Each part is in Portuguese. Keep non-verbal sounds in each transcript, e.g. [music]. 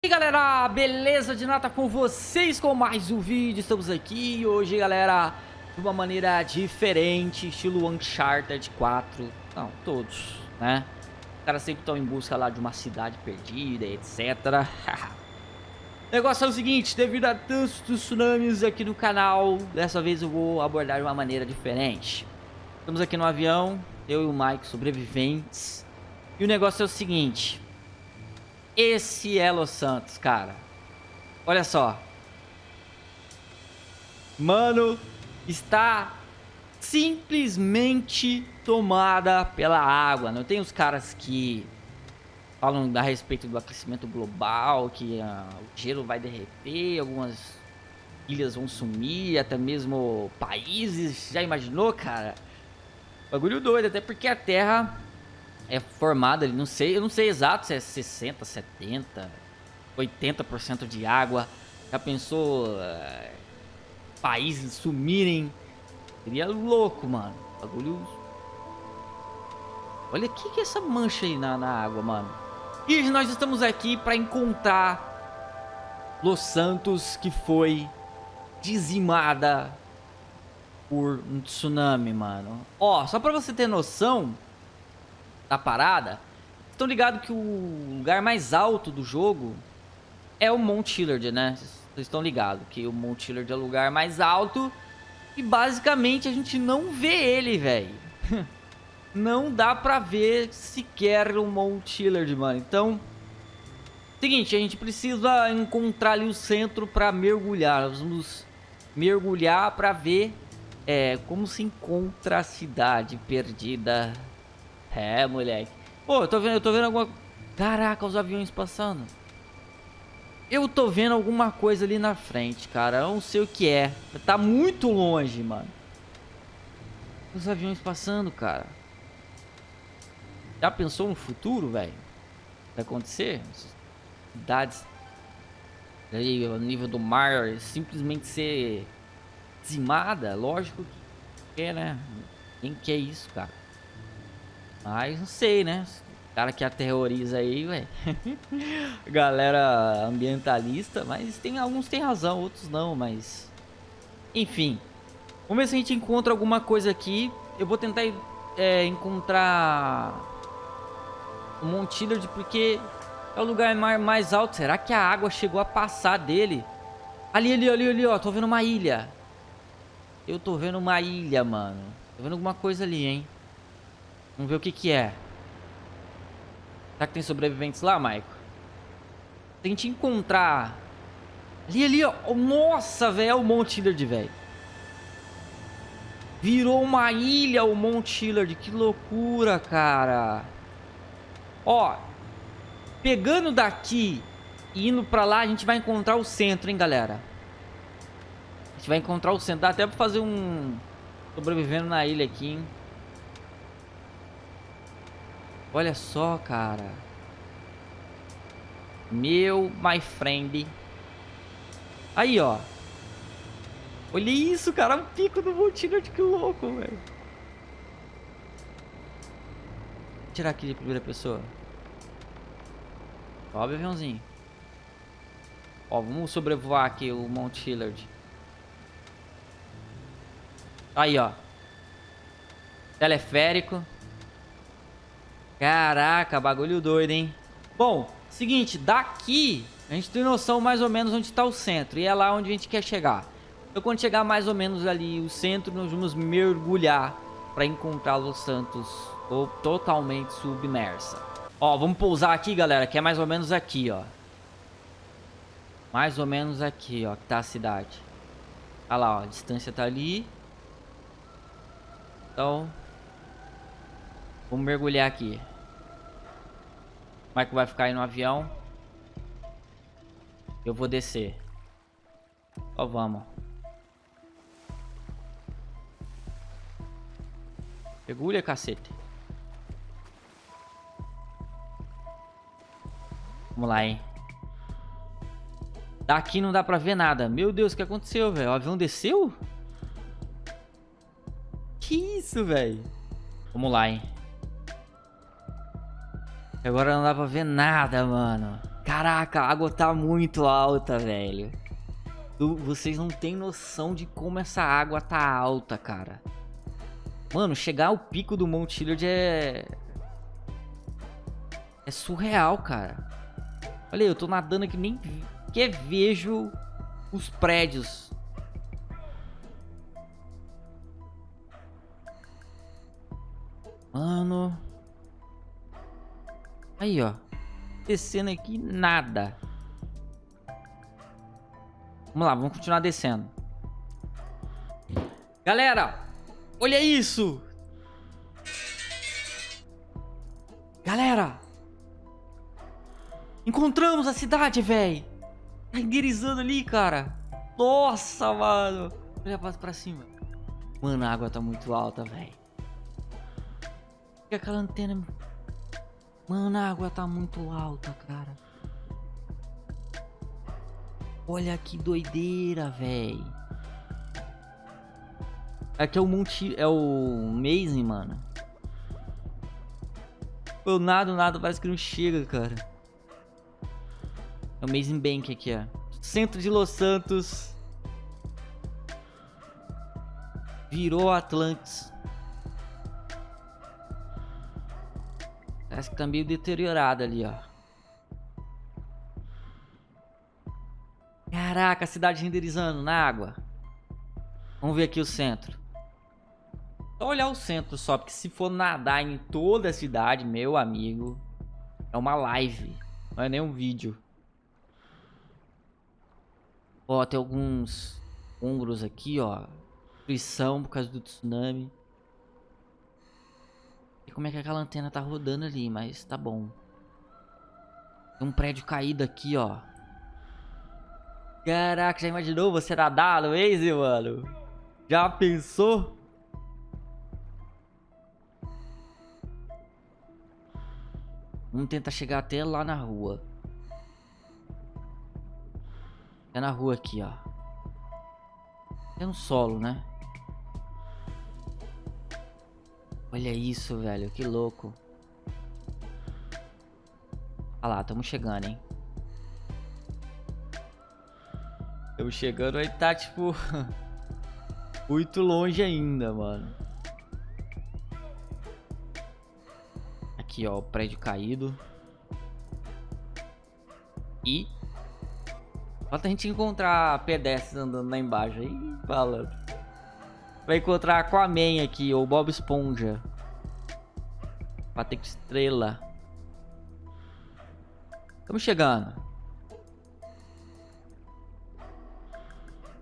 E aí galera, beleza de nata com vocês com mais um vídeo, estamos aqui hoje galera de uma maneira diferente, estilo Uncharted 4, não, todos, né? Os caras sempre estão em busca lá de uma cidade perdida, etc. [laughs] o negócio é o seguinte, devido a tantos tsunamis aqui no canal, dessa vez eu vou abordar de uma maneira diferente. Estamos aqui no avião, eu e o Mike sobreviventes, e o negócio é o seguinte... Esse é Los Santos, cara. Olha só. Mano, está simplesmente tomada pela água. Não tem os caras que falam a respeito do aquecimento global, que uh, o gelo vai derreter, algumas ilhas vão sumir, até mesmo países. Já imaginou, cara? Bagulho doido, até porque a Terra é formada não sei, eu não sei exato se é 60, 70, 80% de água. Já pensou uh, países sumirem? Seria louco, mano. Bagulho. Olha o que, que é essa mancha aí na, na água, mano. E nós estamos aqui para encontrar Los Santos que foi dizimada por um tsunami, mano. Ó, só para você ter noção, da parada, estão ligados que o lugar mais alto do jogo é o Mount Chillard, né? Vocês estão ligados que o Mount Chillard é o lugar mais alto e basicamente a gente não vê ele, velho. [laughs] não dá pra ver sequer o Mount Chillard, mano. Então, seguinte, a gente precisa encontrar ali o centro pra mergulhar. Nós vamos mergulhar pra ver é, como se encontra a cidade perdida é, moleque. Pô, eu tô vendo, eu tô vendo alguma... Caraca, os aviões passando. Eu tô vendo alguma coisa ali na frente, cara. Eu não sei o que é. Tá muito longe, mano. Os aviões passando, cara. Já pensou no futuro, velho? Vai acontecer? Cidades aí, o nível do mar simplesmente ser dizimada, lógico que é, né? Quem quer isso, cara? Mas não sei, né? O cara que aterroriza aí, velho. [laughs] Galera ambientalista, mas tem alguns tem razão, outros não, mas... Enfim. Vamos ver se a gente encontra alguma coisa aqui. Eu vou tentar é, encontrar... O Mount porque é o lugar mais alto. Será que a água chegou a passar dele? Ali, ali, ali, ali, ó. Tô vendo uma ilha. Eu tô vendo uma ilha, mano. Tô vendo alguma coisa ali, hein. Vamos ver o que que é. Será que tem sobreviventes lá, Maico? Tente encontrar... Ali, ali, ó. Nossa, velho. É o Mount Hillard, velho. Virou uma ilha o Mount Hillard. Que loucura, cara. Ó. Pegando daqui e indo pra lá, a gente vai encontrar o centro, hein, galera. A gente vai encontrar o centro. Dá até pra fazer um... Sobrevivendo na ilha aqui, hein. Olha só, cara. Meu, my friend. Aí, ó. Olha isso, cara. Um pico do Multinert, que louco, velho. Tirar aqui de primeira pessoa. Sobe, aviãozinho. Ó, vamos sobrevoar aqui o Mount Hillard. Aí, ó. Teleférico. Caraca, bagulho doido, hein? Bom, seguinte, daqui a gente tem noção mais ou menos onde está o centro. E é lá onde a gente quer chegar. Então quando chegar mais ou menos ali o centro, nós vamos mergulhar para encontrar Los Santos totalmente submersa. Ó, vamos pousar aqui, galera, que é mais ou menos aqui, ó. Mais ou menos aqui, ó, que tá a cidade. Olha lá, ó, a distância tá ali. Então, Vamos mergulhar aqui. Michael vai ficar aí no avião. Eu vou descer. Ó, vamos. Mergulha, cacete. Vamos lá, hein. Daqui não dá pra ver nada. Meu Deus, o que aconteceu, velho? O avião desceu? Que isso, velho? Vamos lá, hein. Agora não dá pra ver nada, mano. Caraca, a água tá muito alta, velho. Vocês não têm noção de como essa água tá alta, cara. Mano, chegar ao pico do Mount Hilliard é... É surreal, cara. Olha aí, eu tô nadando aqui, nem que vejo os prédios. Mano... Aí, ó. Descendo aqui, nada. Vamos lá, vamos continuar descendo. Galera, olha isso. Galera. Encontramos a cidade, velho. Tá enderizando ali, cara. Nossa, mano. Olha pra cima. Mano, a água tá muito alta, velho. Fica aquela antena Mano, a água tá muito alta, cara. Olha que doideira, velho. Aqui é o Monte... É o Maze, mano. Eu nada, nada, parece que não chega, cara. É o Amazing Bank aqui, ó. Centro de Los Santos. Virou Atlantis. Parece que tá meio deteriorado ali, ó. Caraca, a cidade renderizando na água. Vamos ver aqui o centro. Só olhar o centro só, porque se for nadar em toda a cidade, meu amigo, é uma live, não é nem um vídeo. Ó, tem alguns ombros aqui, ó. Destruição por causa do tsunami como é que aquela antena tá rodando ali, mas tá bom. Tem um prédio caído aqui, ó. Caraca, já imaginou você nadar no Waze, mano? Já pensou? Vamos tentar chegar até lá na rua. É na rua aqui, ó. É no solo, né? Olha isso, velho. Que louco. Olha lá, estamos chegando, hein. Estamos chegando, aí tá, tipo... [laughs] muito longe ainda, mano. Aqui, ó, o prédio caído. E... Falta a gente encontrar pedestres andando lá embaixo aí, falando. Vai encontrar a Aquaman aqui, ou Bob Esponja. Patrick Estrela. Estamos chegando.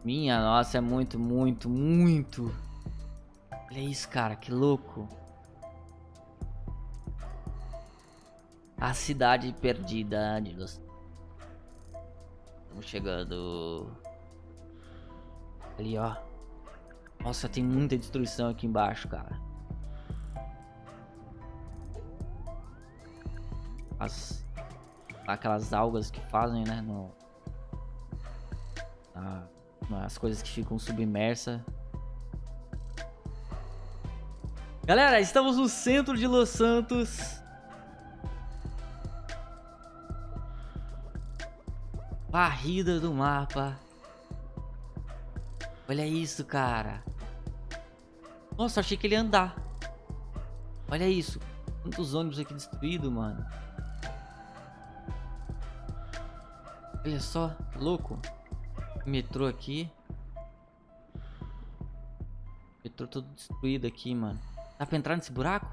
Minha nossa, é muito, muito, muito. Olha isso, cara, que louco. A cidade perdida. Estamos chegando. Ali, ó. Nossa, tem muita destruição aqui embaixo, cara. As... Aquelas algas que fazem, né? No... as coisas que ficam submersas. Galera, estamos no centro de Los Santos. Barrida do mapa. Olha isso, cara. Nossa, achei que ele ia andar. Olha isso. Quantos ônibus aqui destruídos, mano. Olha só, louco. Metrô aqui. Metrô todo destruído aqui, mano. Dá pra entrar nesse buraco?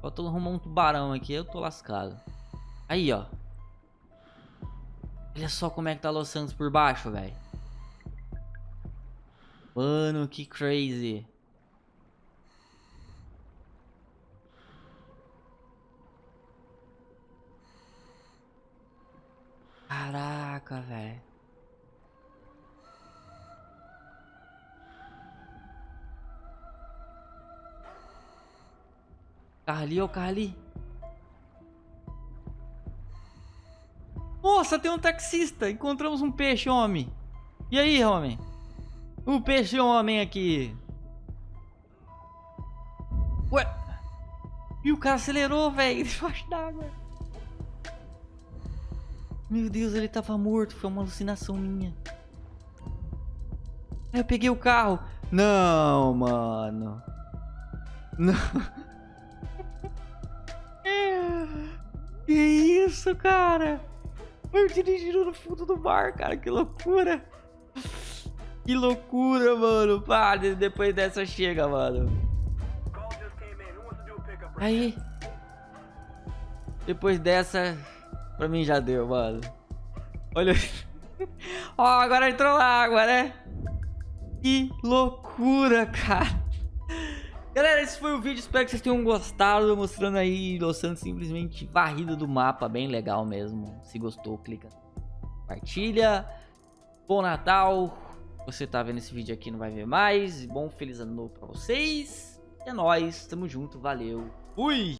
Falta arrumar um tubarão aqui, eu tô lascado. Aí, ó. Olha só como é que tá Los Santos por baixo, velho. Mano, que crazy. Caraca, velho. Ali, ó, carro ali. Nossa, tem um taxista. Encontramos um peixe, homem. E aí, homem? O peixe homem aqui. Ué. E o cara acelerou, velho, [laughs] debaixo d'água. Meu Deus, ele tava morto. Foi uma alucinação minha. Eu peguei o carro. Não, mano. Não. [laughs] Que isso, cara? Eu dirigindo no fundo do mar, cara. Que loucura. Que loucura, mano. Pá, depois dessa chega, mano. Aí. Depois dessa, pra mim já deu, mano. Olha. [laughs] Ó, oh, agora entrou água, né? Que loucura, cara. Galera, esse foi o vídeo, espero que vocês tenham gostado, mostrando aí Santos simplesmente varrida do mapa, bem legal mesmo. Se gostou, clica, compartilha. Bom Natal, você tá vendo esse vídeo aqui não vai ver mais. Bom, feliz ano novo pra vocês. É nóis, tamo junto, valeu, fui!